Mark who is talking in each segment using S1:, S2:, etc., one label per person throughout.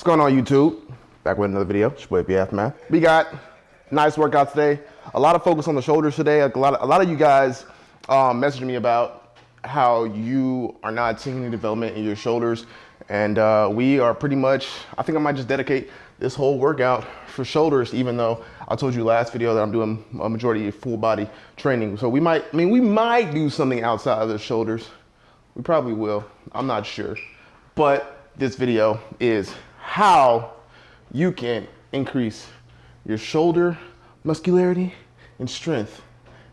S1: What's going on YouTube? Back with another video, it's your boy BF Man. We got nice workout today. A lot of focus on the shoulders today. A lot of, a lot of you guys um, messaged me about how you are not seeing any development in your shoulders. And uh, we are pretty much, I think I might just dedicate this whole workout for shoulders, even though I told you last video that I'm doing a majority of full body training. So we might, I mean, we might do something outside of the shoulders. We probably will, I'm not sure. But this video is how you can increase your shoulder muscularity and strength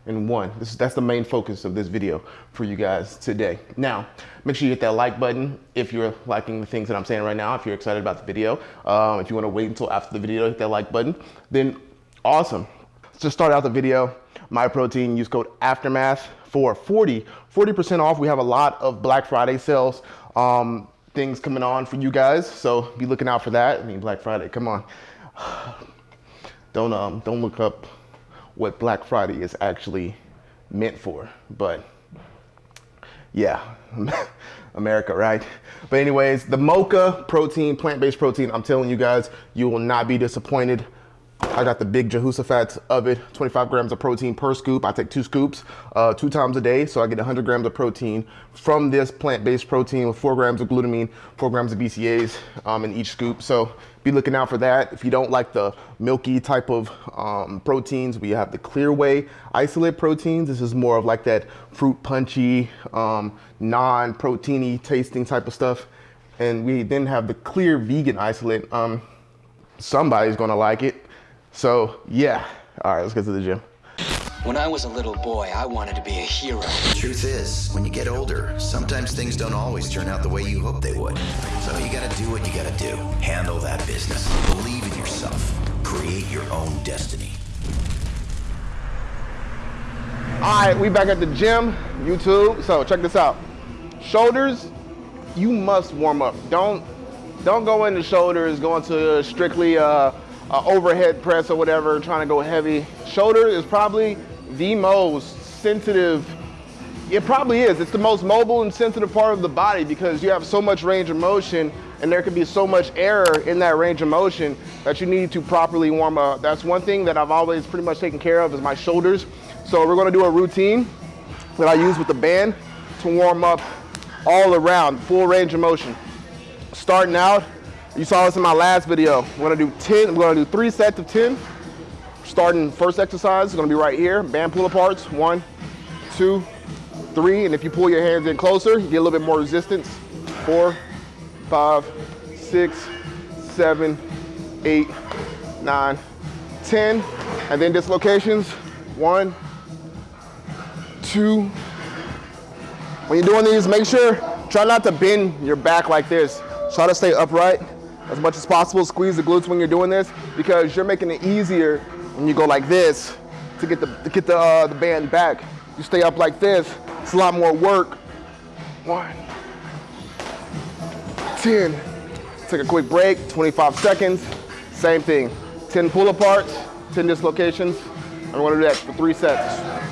S1: in one. This, that's the main focus of this video for you guys today. Now, make sure you hit that like button if you're liking the things that I'm saying right now, if you're excited about the video. Um, if you wanna wait until after the video, hit that like button, then awesome. To start out the video, Myprotein, use code Aftermath for 40, 40% off. We have a lot of Black Friday sales. Um, things coming on for you guys. So be looking out for that. I mean, Black Friday, come on. Don't, um, don't look up what Black Friday is actually meant for, but yeah, America, right? But anyways, the Mocha protein, plant-based protein, I'm telling you guys, you will not be disappointed. I got the big Jehoshaphat of it, 25 grams of protein per scoop. I take two scoops uh, two times a day, so I get 100 grams of protein from this plant-based protein with four grams of glutamine, four grams of BCAAs um, in each scoop. So be looking out for that. If you don't like the milky type of um, proteins, we have the Clear Whey isolate proteins. This is more of like that fruit punchy, um, non-proteiny tasting type of stuff. And we then have the clear vegan isolate. Um, somebody's gonna like it. So yeah, all right, let's get to the gym.
S2: When I was a little boy, I wanted to be a hero.
S3: The Truth is, when you get older, sometimes things don't always turn out the way you hope they would. So you gotta do what you gotta do. Handle that business. Believe in yourself. Create your own destiny.
S1: All right, we back at the gym, YouTube. So check this out. Shoulders, you must warm up. Don't don't go into shoulders, go into strictly uh, uh, overhead press or whatever, trying to go heavy. Shoulder is probably the most sensitive, it probably is. It's the most mobile and sensitive part of the body because you have so much range of motion and there can be so much error in that range of motion that you need to properly warm up. That's one thing that I've always pretty much taken care of is my shoulders. So we're gonna do a routine that I use with the band to warm up all around, full range of motion. Starting out, you saw this in my last video. We're gonna do 10, we're gonna do three sets of 10. Starting first exercise is gonna be right here. Band pull aparts, one, two, three. And if you pull your hands in closer, you get a little bit more resistance. Four, five, six, seven, eight, nine, 10. And then dislocations, one, two. When you're doing these, make sure, try not to bend your back like this. Try to stay upright as much as possible. Squeeze the glutes when you're doing this because you're making it easier when you go like this to get the, to get the, uh, the band back. You stay up like this, it's a lot more work. One, 10. Take a quick break, 25 seconds. Same thing, 10 pull aparts, 10 dislocations. We're gonna do that for three sets.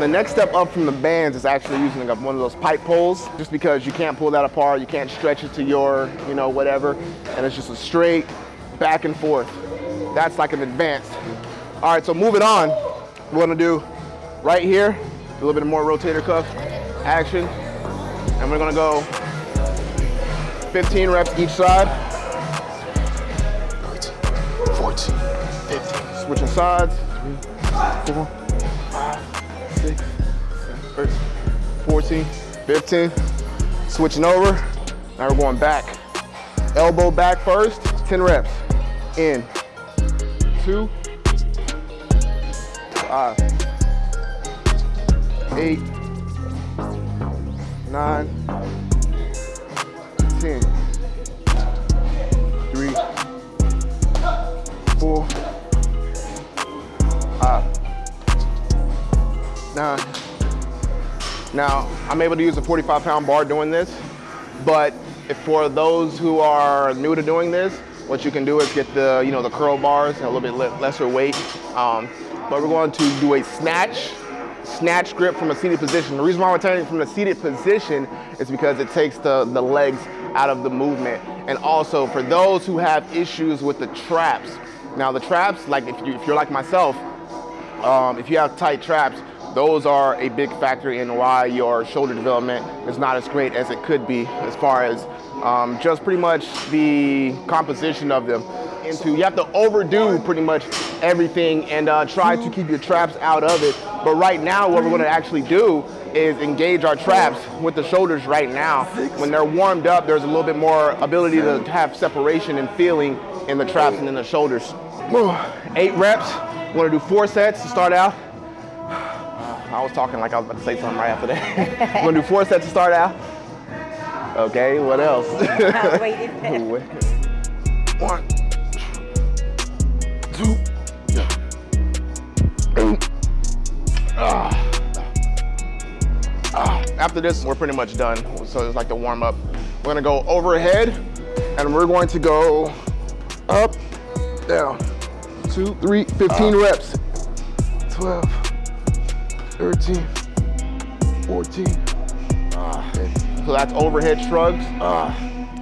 S1: The next step up from the bands is actually using one of those pipe poles, just because you can't pull that apart, you can't stretch it to your, you know, whatever, and it's just a straight back and forth. That's like an advanced. All right, so moving on, we're gonna do right here, a little bit more rotator cuff action, and we're gonna go 15 reps each side. 14, 15. Switching sides, three, four, 14, 15. Switching over. Now we're going back. Elbow back first, 10 reps. In, two, five, eight, nine, 10, Now, I'm able to use a 45 pound bar doing this, but for those who are new to doing this, what you can do is get the, you know, the curl bars, and a little bit lesser weight. Um, but we're going to do a snatch, snatch grip from a seated position. The reason why we're turning from the seated position is because it takes the, the legs out of the movement. And also for those who have issues with the traps. Now the traps, like if, you, if you're like myself, um, if you have tight traps, those are a big factor in why your shoulder development is not as great as it could be as far as um, just pretty much the composition of them. Into you have to overdo pretty much everything and uh, try to keep your traps out of it. But right now, what we're going to actually do is engage our traps with the shoulders right now. When they're warmed up, there's a little bit more ability to have separation and feeling in the traps and in the shoulders. Eight reps. We're to do four sets to start out. I was talking like I was about to say something right after that. We're going to do four sets to start out. Okay, what else? One, two, ah. Ah. After this, we're pretty much done. So it's like the warm up. We're gonna go overhead and we're going to go up, down, two, three, 15 reps. 12, 13, 14. Ah. So that's overhead shrugs. Ah.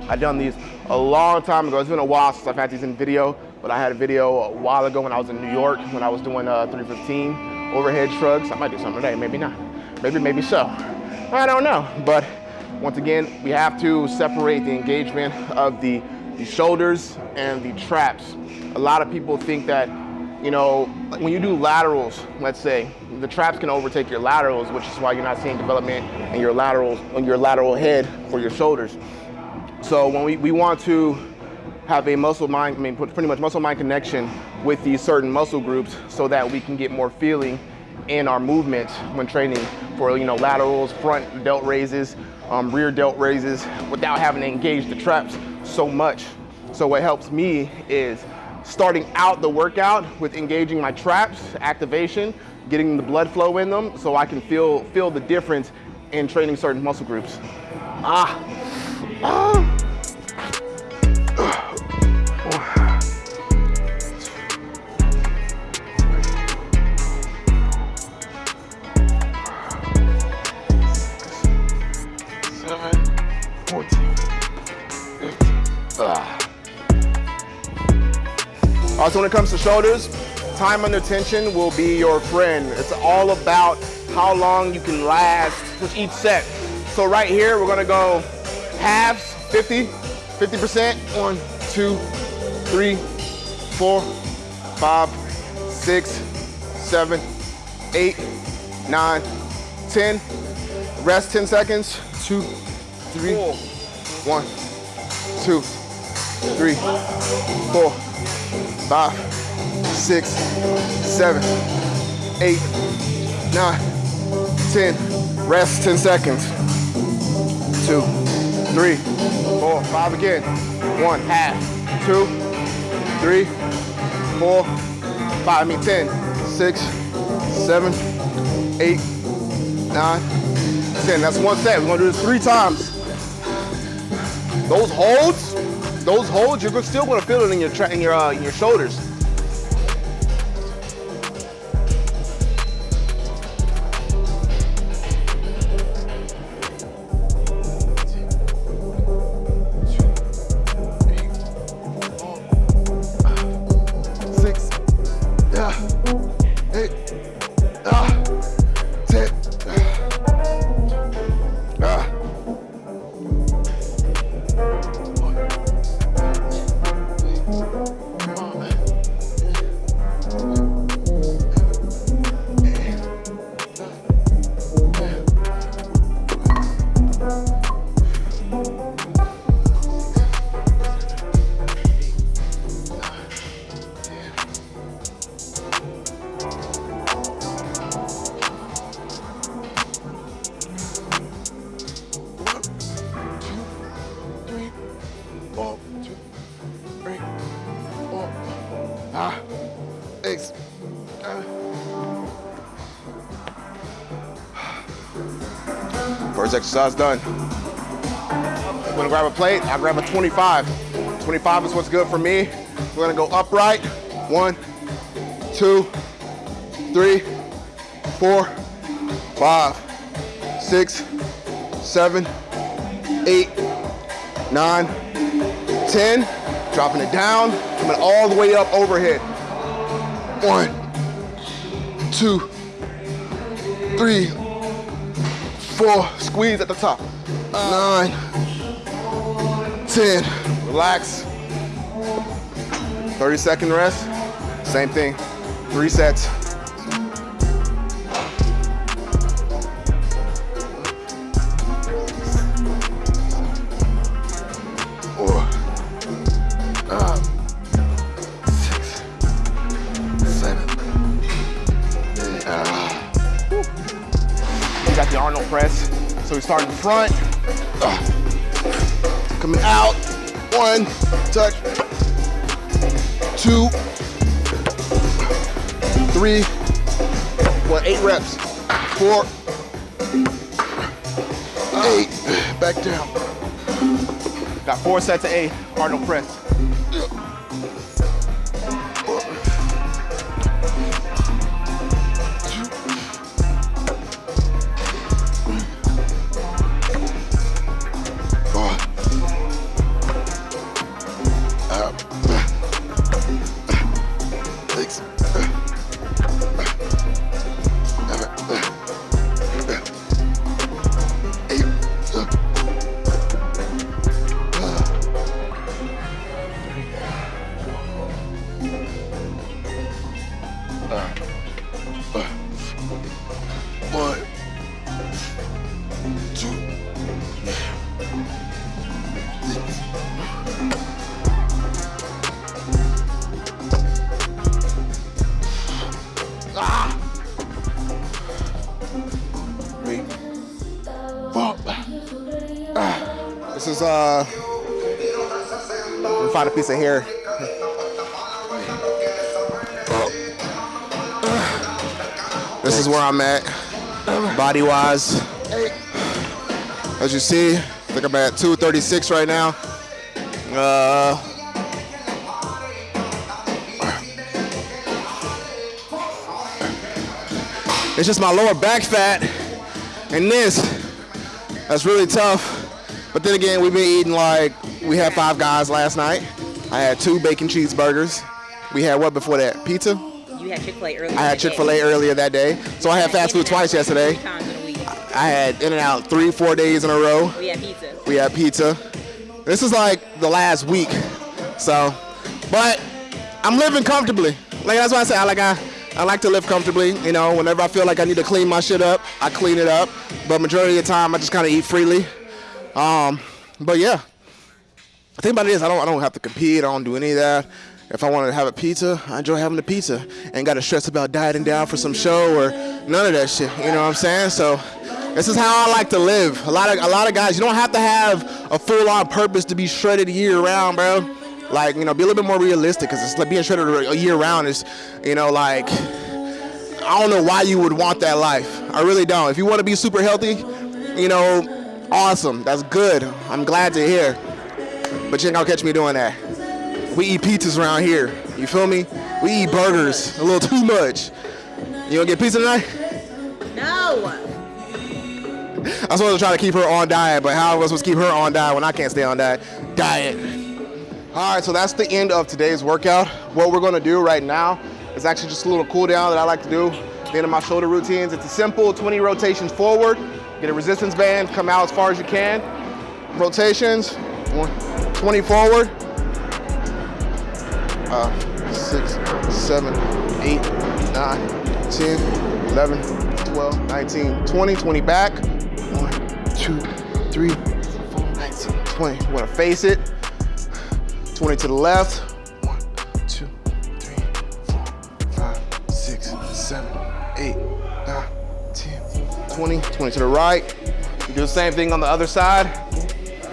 S1: I've done these a long time ago. It's been a while since I've had these in video, but I had a video a while ago when I was in New York when I was doing uh, 315 overhead shrugs. I might do something today, maybe not. Maybe, maybe so. I don't know. But once again, we have to separate the engagement of the, the shoulders and the traps. A lot of people think that, you know, when you do laterals, let's say, the traps can overtake your laterals, which is why you're not seeing development in your laterals, on your lateral head for your shoulders. So when we, we want to have a muscle mind, I mean pretty much muscle mind connection with these certain muscle groups so that we can get more feeling in our movements when training for you know laterals, front delt raises, um, rear delt raises without having to engage the traps so much. So what helps me is starting out the workout with engaging my traps, activation, getting the blood flow in them so I can feel, feel the difference in training certain muscle groups. Ah, ah. Also, when it comes to shoulders, time under tension will be your friend. It's all about how long you can last with each set. So right here, we're gonna go halves, 50, 50%. One, two, three, four, five, six, seven, eight, nine, 10. Rest 10 seconds. Two, three, one, two, three, four, five, six, seven, eight, nine, 10. Rest 10 seconds. Two, three, four, five again. One, half, two, three, four, five, I mean 10, six, seven, eight, nine, 10. That's one set. We're gonna do this three times. Those holds, those holds, you're still gonna feel it in your in your uh, in your shoulders. First exercise done. I'm gonna grab a plate, I'll grab a 25. 25 is what's good for me. We're gonna go upright. One, two, three, four, five, six, seven, eight, nine, 10, dropping it down, coming all the way up overhead. One, two, three, four, squeeze at the top. Nine, 10, relax. 30 second rest, same thing, three sets. Got the Arnold press. So we start in front, coming out, one, touch, two, three, well, eight reps, four, eight, back down. Got four sets of eight, Arnold press. Is uh, find a piece of hair. This is where I'm at, body wise. As you see, I think I'm at 236 right now. Uh, it's just my lower back fat and this. That's really tough. But then again, we've been eating like, we had five guys last night. I had two bacon cheeseburgers. We had what before that? Pizza?
S4: You had Chick Fil A earlier.
S1: I had Chick fil A earlier that day. So I had fast food twice yesterday.
S4: Three times in a week.
S1: I had In N Out three, four days in a row.
S4: We had pizza.
S1: We had pizza. This is like the last week. So, but I'm living comfortably. Like that's why I say I like I, I like to live comfortably. You know, whenever I feel like I need to clean my shit up, I clean it up. But majority of the time, I just kind of eat freely. Um, but yeah, the thing about it is I don't I don't have to compete. I don't do any of that. If I want to have a pizza, I enjoy having the pizza. Ain't got to stress about dieting down for some show or none of that shit. You know what I'm saying? So this is how I like to live. A lot of a lot of guys, you don't have to have a full-on purpose to be shredded year round, bro. Like you know, be a little bit more realistic because it's like being shredded year round is, you know, like I don't know why you would want that life. I really don't. If you want to be super healthy, you know, awesome. That's good. I'm glad to hear. But you ain't gonna catch me doing that. We eat pizzas around here. You feel me? We eat burgers a little too much. You gonna get pizza tonight?
S4: No.
S1: I was supposed to try to keep her on diet, but how am I supposed to keep her on diet when I can't stay on diet? Diet. All right, so that's the end of today's workout. What we're gonna do right now is actually just a little cool down that I like to do the end of my shoulder routines. It's a simple 20 rotations forward, get a resistance band, come out as far as you can. Rotations, one, 20 forward, uh, six, seven, eight, nine, 10, 11, 12, 19, 20, 20 back. One, two, three, four, 19, 20. You wanna face it. 20 to the left. One, two, three, four, five, six, seven, eight, nine, 10, 20, 20 to the right. You do the same thing on the other side.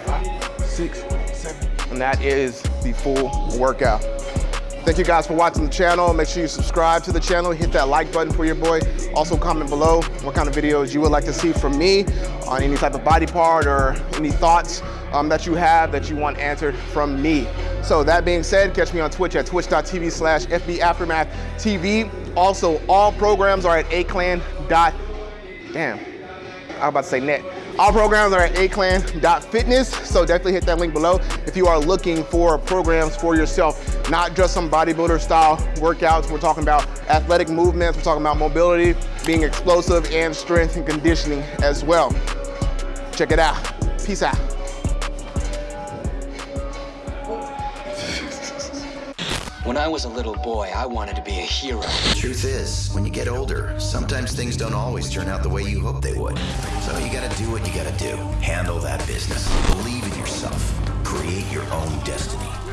S1: Five, six, seven, and that is the full workout. Thank you guys for watching the channel. Make sure you subscribe to the channel, hit that like button for your boy. Also comment below what kind of videos you would like to see from me on any type of body part or any thoughts um, that you have that you want answered from me. So that being said, catch me on Twitch at twitch.tv slash FB Aftermath TV. Also, all programs are at aclan. Damn, I was about to say net. All programs are at aclan.fitness, so definitely hit that link below if you are looking for programs for yourself, not just some bodybuilder style workouts. We're talking about athletic movements, we're talking about mobility, being explosive, and strength and conditioning as well. Check it out. Peace out.
S2: When I was a little boy, I wanted to be a hero.
S3: Truth is, when you get older, sometimes things don't always turn out the way you hope they would. So you gotta do what you gotta do. Handle that business. Believe in yourself. Create your own destiny.